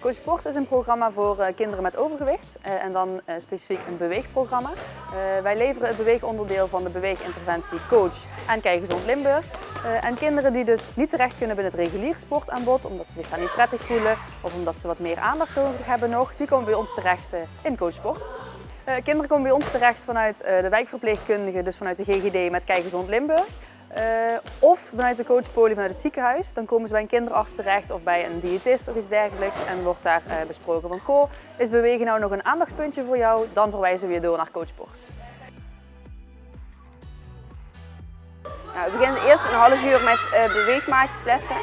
Coach Sports is een programma voor eh, kinderen met overgewicht eh, en dan eh, specifiek een beweegprogramma. wij leveren het beweegonderdeel van de beweeginterventie Coach en Kijk Gezond Limburg. en kinderen die dus niet terecht kunnen binnen het reguliere sportaanbod omdat ze zich daar niet prettig voelen of omdat ze wat meer aandacht nodig hebben nog, die komen bij ons terecht in Coach Sports. kinderen komen bij ons terecht vanuit de wijkverpleegkundige, dus vanuit de GGD met Kijk Gezond Limburg. Uh, of vanuit de coachpolie vanuit het ziekenhuis. Dan komen ze bij een kinderarts terecht of bij een diëtist of iets dergelijks. En wordt daar uh, besproken van, goh, is bewegen nou nog een aandachtspuntje voor jou? Dan verwijzen we weer door naar coachsport. Nou, we beginnen eerst een half uur met uh, beweegmaatjeslessen.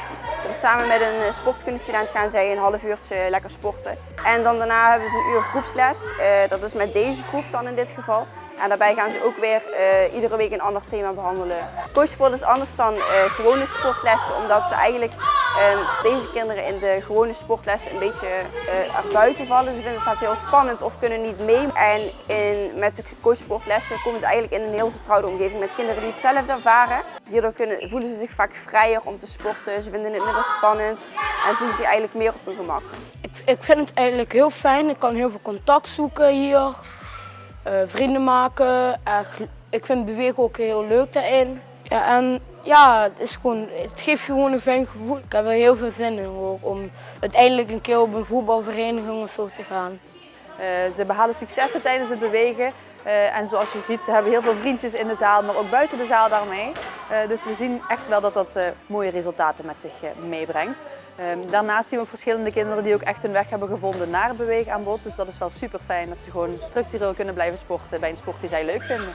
Dus samen met een sportkundestudent gaan zij een half uurtje lekker sporten. En dan daarna hebben ze een uur groepsles. dat is met deze groep dan in dit geval. En daarbij gaan ze ook weer uh, iedere week een ander thema behandelen. Coachsport is anders dan uh, gewone sportlessen, omdat ze eigenlijk uh, deze kinderen in de gewone sportlessen een beetje erbuiten vallen. Ze vinden het vaak heel spannend of kunnen niet mee. En in, met de coachsportlessen komen ze eigenlijk in een heel vertrouwde omgeving met kinderen die hetzelfde ervaren. Hierdoor kunnen, voelen ze zich vaak vrijer om te sporten. Ze vinden het minder spannend en voelen zich eigenlijk meer op hun gemak. Ik, ik vind het eigenlijk heel fijn. Ik kan heel veel contact zoeken hier. Uh, vrienden maken. ik vind bewegen ook heel leuk daarin. Ja, en ja, het, is gewoon, het geeft je gewoon een fijn gevoel. Ik heb er heel veel zin in om uiteindelijk een keer op een voetbalvereniging of zo te gaan. Uh, ze behalen successen tijdens het bewegen. Uh, en zoals je ziet, ze hebben heel veel vriendjes in de zaal, maar ook buiten de zaal daarmee. Uh, dus we zien echt wel dat dat uh, mooie resultaten met zich meebrengt. Ehm, daarnaast zien we ook verschillende kinderen die ook echt hun weg hebben gevonden naar beweegaanbod. Dus dat is wel super fijn dat ze gewoon structureel kunnen blijven sporten bij een sport die zij leuk vinden.